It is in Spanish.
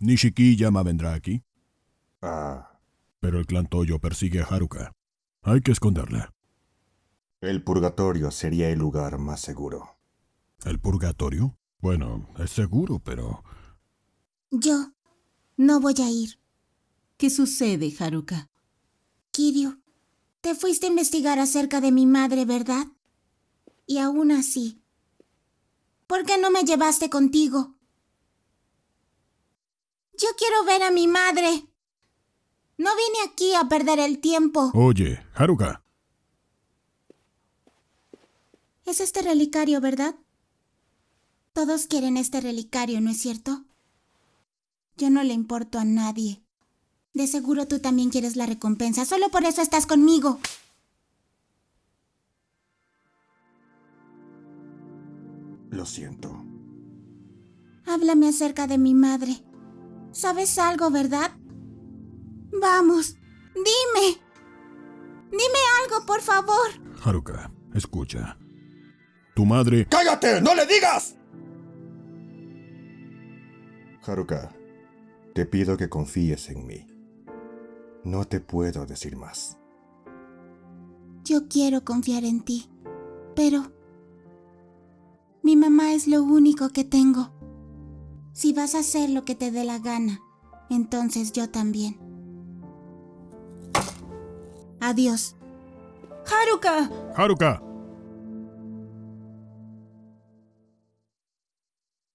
Nishikiyama vendrá aquí, Ah, pero el clan Toyo persigue a Haruka. Hay que esconderla. el purgatorio sería el lugar más seguro. ¿El purgatorio? Bueno, es seguro, pero... Yo no voy a ir. ¿Qué sucede, Haruka? Kiryu, te fuiste a investigar acerca de mi madre, ¿verdad? Y aún así, ¿por qué no me llevaste contigo? Yo quiero ver a mi madre. No vine aquí a perder el tiempo. Oye, Haruka. Es este relicario, ¿verdad? Todos quieren este relicario, ¿no es cierto? Yo no le importo a nadie. De seguro tú también quieres la recompensa. Solo por eso estás conmigo. Lo siento. Háblame acerca de mi madre. ¿Sabes algo, verdad? Vamos, dime. Dime algo, por favor. Haruka, escucha. Tu madre... ¡Cállate! ¡No le digas! Haruka, te pido que confíes en mí. No te puedo decir más. Yo quiero confiar en ti, pero mi mamá es lo único que tengo. Si vas a hacer lo que te dé la gana, entonces yo también. Adiós. ¡Haruka! Haruka.